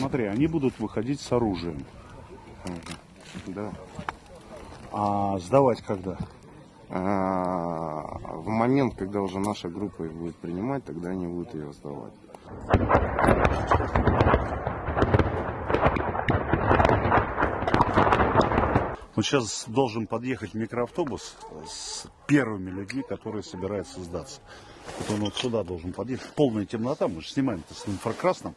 смотри, они будут выходить с оружием. Да. А сдавать когда? А, в момент, когда уже наша группа их будет принимать, тогда они будут ее сдавать. Вот сейчас должен подъехать микроавтобус с первыми людьми, которые собираются сдаться. Вот он вот сюда должен подъехать. Полная темнота, мы же снимаем это с инфракрасным.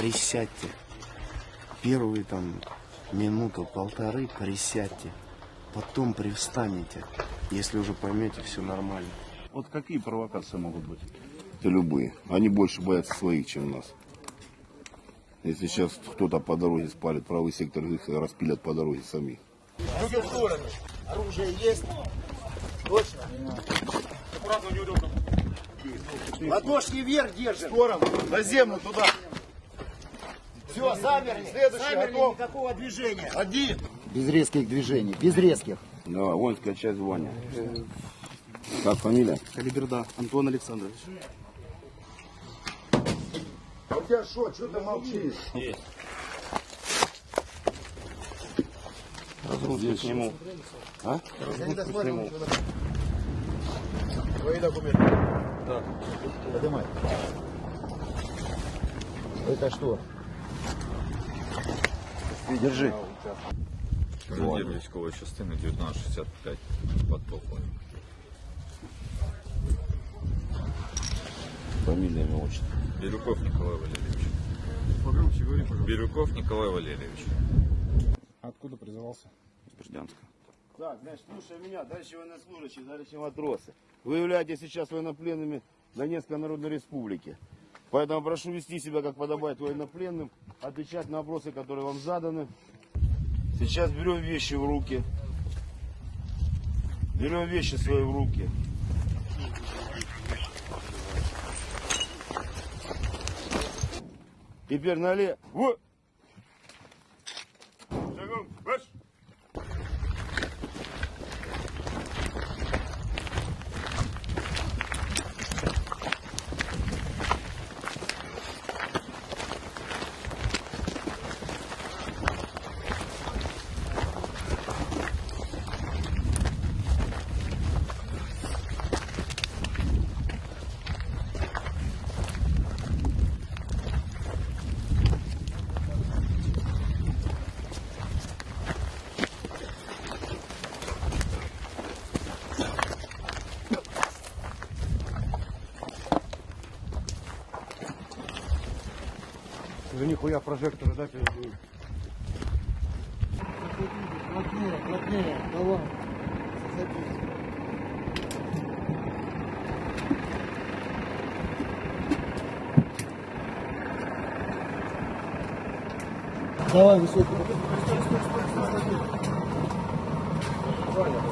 Присядьте. Первые там минуту, полторы присядьте. Потом привстанете, если уже поймете, все нормально. Вот какие провокации могут быть? Это любые. Они больше боятся своих, чем нас. Если сейчас кто-то по дороге спалит правый сектор, их распилят по дороге сами. Оружие есть? Точно? Ладошки вверх держим. В сторону. На землю туда. Все, замерли. Следующий, замерли, готов. никакого движения. Один. Без резких движений, без резких. Да, воинская часть звания. Как фамилия? Калиберда Антон Александрович. У тебя что, что ты молчишь? Разгрузку сниму. А? Твои документы. Да. Поднимай. Это что? Держи. Командир військової частини 1965 подполковник. Фамилия, имя, отчество. Бирюков Николай Валерьевич. Бирюков Николай Валерьевич. Откуда призывался? Бердянска. Так, значит, слушай меня, дальше военнослужащие, дальше матросы. Вы являетесь сейчас военнопленными Донецкой Народной Республики. Поэтому прошу вести себя, как подобает военнопленным, отвечать на вопросы, которые вам заданы. Сейчас берем вещи в руки. Берем вещи свои в руки. Теперь налево. Шагом, Уже нихуя прожектора, да, передают? Плотнее, плотнее, давай. Садись. Давай, высокий. Стой, стой, стой, стой, стой.